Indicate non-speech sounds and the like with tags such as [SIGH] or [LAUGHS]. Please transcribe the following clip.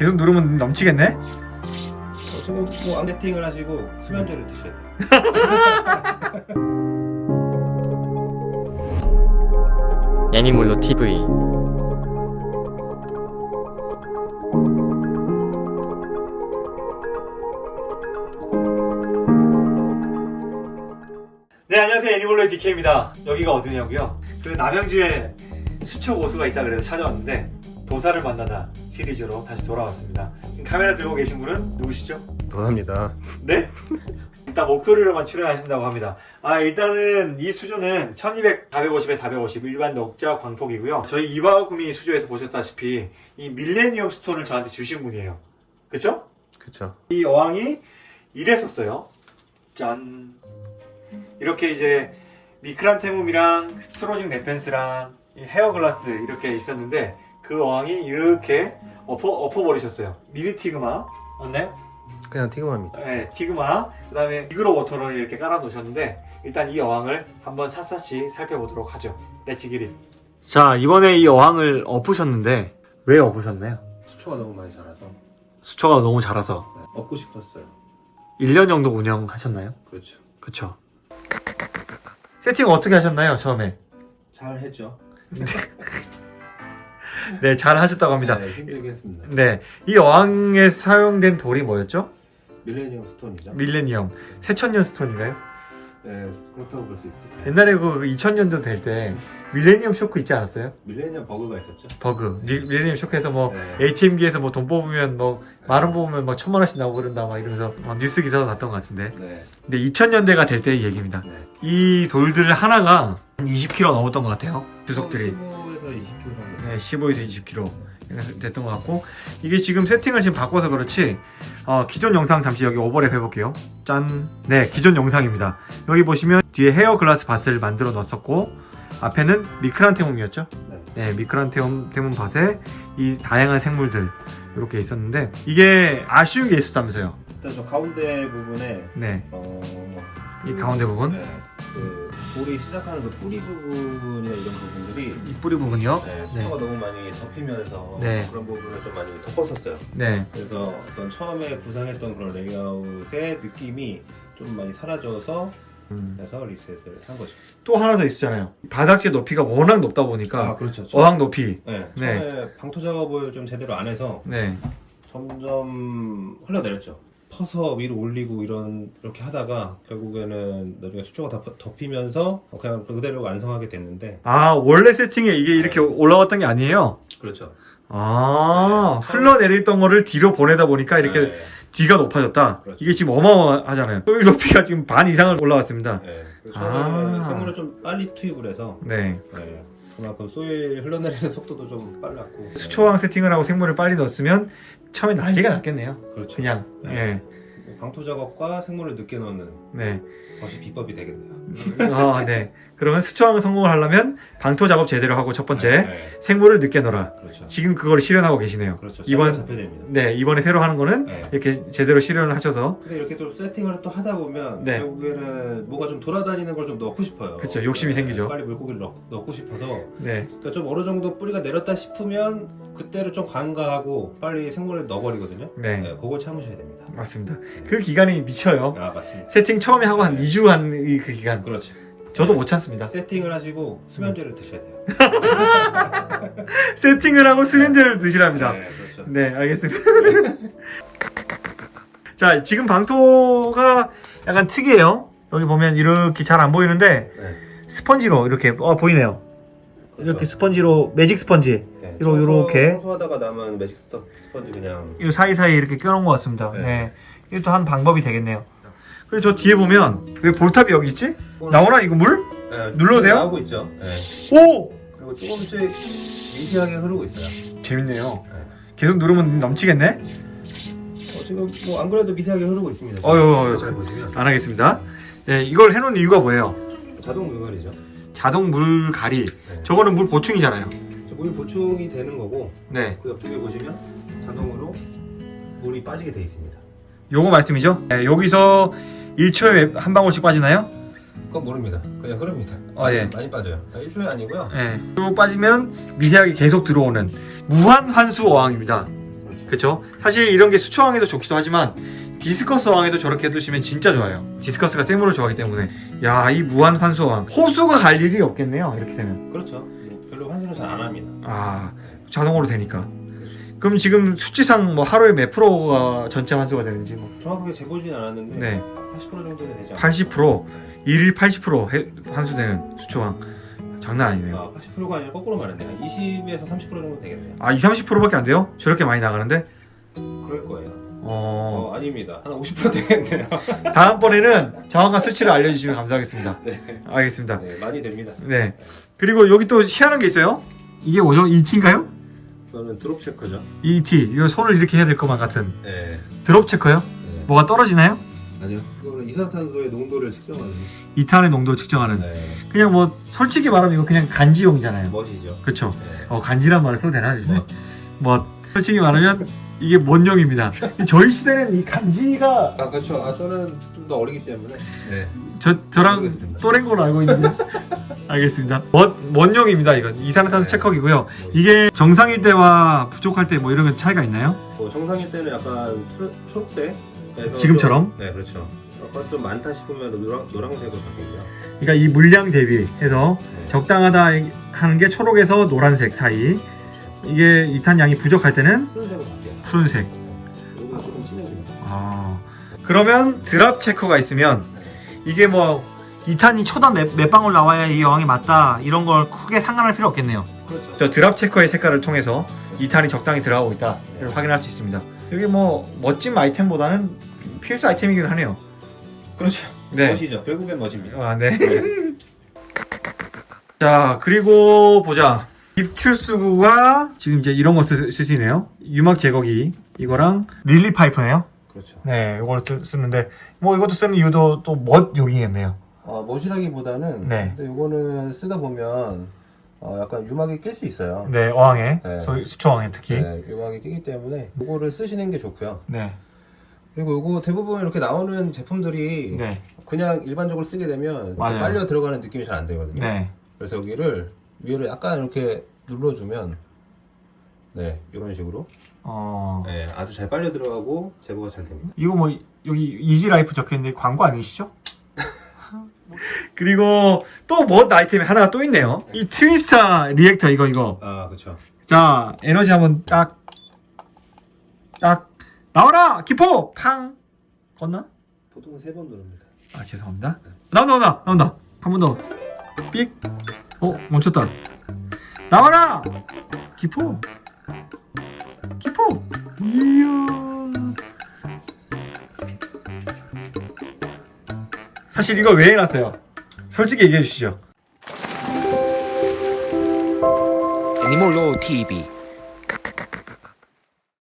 계속 누르면 넘치겠네? 어, 지금 뭐 암세팅을 하시고 수면제를 드셔야 돼요. [LAUGHS] 애니몰로 TV 네 안녕하세요 애니멀로의 DK입니다 여기가 어디냐고요? 그 남양주에 수초 고수가 있다 그래서 찾아왔는데 도사를 만나다 시리즈로 다시 돌아왔습니다 지금 카메라 들고 계신 분은 누구시죠? 도합니다. 네? [LAUGHS] 일단 목소리로만 출연하신다고 합니다 아 일단은 이 수조는 1200, 450에 450 일반 넉자 광폭이고요 저희 이바구미 수조에서 보셨다시피 이 밀레니엄 스톤을 저한테 주신 분이에요 그쵸? 그쵸. 이 어항이 이랬었어요. 짠. 이렇게 이제 micranthemum이랑 Staurogyne repens랑 이 hairgrass 이렇게 있었는데 그 어항이 이렇게 엎어, 엎어버리셨어요. 미니 티그마 맞나요? 그냥 티그마입니다. 네, 티그마 그 다음에 미그로 워터를 이렇게 깔아 놓으셨는데 일단 이 어항을 한번 샅샅이 살펴보도록 하죠. Let's get it. 자 이번에 이 어항을 엎으셨는데 왜 엎으셨나요? 수초가 너무 많이 자라서 수초가 너무 자라서 네, 엎고 싶었어요. 1년 정도 운영하셨나요? 그렇죠. 그쵸. 세팅 어떻게 하셨나요, 처음에? 잘 했죠. [LAUGHS] 네, 잘 하셨다고 합니다. 네, 힘들게 했습니다. 네, 이 어항에 사용된 돌이 뭐였죠? 밀레니엄 stone이죠. 밀레니엄. 새천년 stone인가요? 네, 그렇다고 볼 수 있어요. 옛날에 그 2000년도 될 때 밀레니엄 쇼크 있지 않았어요? 밀레니엄 버그가 있었죠. 버그. 미, 밀레니엄 쇼크에서 뭐 네. ATM기에서 뭐 돈 뽑으면 뭐 만 원 뽑으면 막 천만 원씩 나오고 그런다 막 이러면서 막 뉴스 기사도 났던 것 같은데. 네. 근데 2000년대가 될 때의 얘기입니다. 네. 이 돌들 하나가 한 20kg 넘었던 것 같아요. 주석들이. 15에서 20kg 정도. 네, 15에서 20kg 됐던 것 같고 이게 지금 세팅을 지금 바꿔서 그렇지 어, 기존 영상 잠시 여기 오버랩 해볼게요 짠! 네 기존 영상입니다 여기 보시면 뒤에 헤어 글라스 밭을 만들어 놨었고 앞에는 미크란테mom이었죠 네. 네 미크란테mom 밭에 이 다양한 생물들 이렇게 있었는데 이게 아쉬운 게 있었다면서요 일단 저 가운데 부분에 네이 어. 가운데 부분 네. 그 돌이 시작하는 그 뿌리 부분이나 이런 부분들이 이 뿌리 부분이요 네, 네. 수초가 너무 많이 덮이면서 네. 그런 부분을 좀 많이 덮었었어요. 네. 그래서 어떤 처음에 구상했던 그런 레이아웃의 느낌이 좀 많이 사라져서 음. 그래서 리셋을 한 거죠. 또 하나 더 있었잖아요 바닥재 높이가 워낙 높다 보니까 그렇죠. 어항 높이 네, 네. 처음에 방토 작업을 좀 제대로 안 해서 네 점점 흘러내렸죠. 퍼서 위로 올리고 이런 이렇게 하다가 결국에는 나중에 수초가 다 덮이면서 그냥 그대로 완성하게 됐는데 아 원래 세팅에 이게 이렇게 올라왔던 게 아니에요? 그렇죠. 아 흘러내렸던 거를 뒤로 보내다 보니까 이렇게 네, D가 높아졌다 그렇죠. 이게 지금 어마어마하잖아요 소일 높이가 지금 반 이상을 올라왔습니다 네. 그래서 아. 생물을 좀 빨리 투입을 해서 네 네, 그만큼 소일 흘러내리는 속도도 좀 빨랐고 수초왕 세팅을 하고 생물을 빨리 넣었으면 처음에 난리가 났겠네요 그렇죠. 그냥 네. 방토 작업과 생물을 늦게 넣는 예. 것이 비법이 되겠네요. 네. 아, 네. 그러면 수초왕 성공을 하려면 방토 작업 제대로 하고 첫 번째 네, 네. 생물을 늦게 넣어라 그렇죠. 지금 그걸 실현하고 계시네요 그렇죠. 이번-. 네 이번에 새로 하는 거는 네. 이렇게 제대로 실현을 하셔서 근데 이렇게 또 세팅을 또 하다 보면 네. 결국에는 뭐가 좀 돌아다니는 걸 좀 넣고 싶어요. 그쵸, 욕심이 생기죠. 빨리 물고기를 넣, 넣고 싶어서 네 그러니까 좀 어느 정도 뿌리가 내렸다 싶으면 그때를 좀 관가하고 빨리 생물을 넣어버리거든요. 네. 네, 그걸 참으셔야 됩니다. 맞습니다 그 기간이 미쳐요 아 맞습니다. 세팅 처음에 하고 한 2주 한 그 기간 그렇죠. 저도 못 참습니다 세팅을 하시고 수면제를 드셔야 돼요. [LAUGHS] 세팅을 하고 수면제를 드시랍니다 네, 그렇죠. 네 알겠습니다 [LAUGHS] 자 지금 방토가 약간 특이해요 여기 보면 이렇게 잘 안 보이는데 네. 스펀지로 이렇게 어 보이네요 그렇죠. 이렇게 스펀지로 매직 스펀지 네, 청소- 요렇게. 청소하다가 남은 매직 스펀지 그냥 이 사이사이 이렇게 껴놓은 것 같습니다 네. 네 이것도 한 방법이 되겠네요 그리고 저 뒤에 보면 왜 볼탑이 여기 있지? 나오나 이거 물? 네, 눌러도 돼요? 나오고 있죠. 네. 오! 그리고 조금씩 미세하게 흐르고 있어요. 재밌네요 네. 계속 누르면 넘치겠네? 어, 지금 뭐 안 그래도 미세하게 흐르고 있습니다. 보시면 안 하겠습니다 네 이걸 해놓은 이유가 뭐예요? 자동 물갈이죠. 자동 물 가리 네. 저거는 물 보충이잖아요 저물 보충이 되는 거고 네 그 옆쪽에 보시면 자동으로 물이 빠지게 돼 있습니다. 요거 말씀이죠? 네, 여기서 1초에 한 방울씩 빠지나요? 그건 모릅니다. 그냥 흐릅니다. 아, 예. 많이 빠져요. 1초에 아니고요. 네. 쭉 빠지면 미세하게 계속 들어오는 무한 환수 어항입니다 그렇죠. 사실 이런 게 수초항에도 좋기도 하지만 디스커스항에도 저렇게 해두시면 진짜 좋아요. 디스커스가 새 물을 좋아하기 때문에 야 이 무한 환수항 호수가 갈 일이 없겠네요. 이렇게 되면 그렇죠. 뭐 별로 환수는 잘안 합니다. 아 자동으로 되니까. 그럼 지금 수치상 뭐 하루에 몇 프로가 전체 환수가 되는지 뭐 정확하게 재보진 않았는데 네. 80% 정도는 되지 않나요? 80% 일일 80% 해- 환수되는 수초왕 장난 아니네요. 아, 80%가 아니라 거꾸로 말했네. 한 20에서 30% 정도 되겠네요. 아 2, 30%밖에 안 돼요? 저렇게 많이 나가는데? 그럴 거예요. 어 어, 아닙니다. 한 50% 되겠네요. [LAUGHS] 다음번에는 정확한 수치를 알려주시면 감사하겠습니다. 네. 알겠습니다. 네, 많이 됩니다. 네. 그리고 여기 또 희한한 게 있어요. 이게 뭐죠? ET인가요? 이거는 드롭 체크죠. ET. 이거 손을 이렇게 해야 될 것만 같은 네. 드롭 체커요? 네. 뭐가 떨어지나요? 아니요. 이거는 이산탄소의 농도를 측정하는. 이탄의 농도 측정하는. 네. 그냥 뭐 솔직히 말하면 이거 그냥 간지용이잖아요. 멋이죠. 그렇죠. 네. 어 간지란 말을 써도 되나 요즘에? 뭐. 뭐 솔직히 말하면 이게 뭔 용입니다. [LAUGHS] 저희 시대는 이 간지가 아 그렇죠. 아 저는 좀 더 어리기 때문에. 네. 저 저랑. 또래인 걸로 알고 있는데. [LAUGHS] 알겠습니다. 뭔, 뭔 용입니다 이건 이산화탄소 네. 체커기고요. 이게 정상일 때와 부족할 때 뭐 이런 건 차이가 있나요? 뭐 정상일 때는 약간 푸- 초록색. 지금처럼? 좀- 네, 그렇죠. 약간 좀 많다 싶으면 노랑, 노란색으로 바뀌죠. 그러니까 이 물량 대비해서 네. 적당하다 하는 게 초록에서 노란색 사이. 이게 이탄 양이 부족할 때는 푸른색으로 바뀌어요. 푸른색. 진해집니다. 아. 그러면 드랍 체커가 있으면 이게 뭐 이탄이 초당 몇, 몇 방울 나와야 이 여왕이 맞다 이런 걸 크게 상관할 필요 없겠네요. 그렇죠. 저 드랍 체커의 색깔을 통해서 이탄이 적당히 들어가고 있다를 확인할 수 있습니다. 여기 뭐 멋진 아이템보다는 필수 아이템이긴 하네요. 그렇죠. 네. 멋이죠. 결국엔 멋입니다. 아, 네. [LAUGHS] 자, 그리고 보자. 입출수구가 지금 이제 이런 거 쓰, 쓰시네요. 유막 제거기 이거랑 릴리 파이프네요. 그렇죠. 네, 이걸 쓰, 쓰는데 뭐 이것도 쓰는 이유도 또멋 용이겠네요. 어, 멋이라기보다는 네. 근데 이거는 쓰다 보면 어, 약간 유막이 낄 수 있어요. 네, 어항에 네. 소위 수초항에 특히. 네. 네, 유막이 끼기 때문에 이거를 쓰시는 게 좋고요. 그리고 이거 대부분 이렇게 나오는 제품들이 네. 그냥 일반적으로 쓰게 되면 맞아요. 빨려 들어가는 느낌이 잘안 들거든요. 네. 그래서 여기를 위를 약간 이렇게 눌러주면 네 이런 식으로 어. 네, 아주 잘 빨려 들어가고 제거가 잘 됩니다. 이거 뭐 여기 이지라이프 적혀있는데 광고 아니시죠? [LAUGHS] 그리고 또멋 아이템이 하나가 또 있네요. 이 트위스타 리액터 이거 이거. 아 그렇죠. 자 에너지 한번 딱. 딱 나와라 기포 팡 건나? 보통 세 번 누릅니다. 아 죄송합니다. 나온다 나온다 나온다 한 번 더. 삑. 어 멈췄다. 나와라. 기포. 사실 이거 왜 해놨어요? 솔직히 얘기해 주시죠. 애니몰로 TV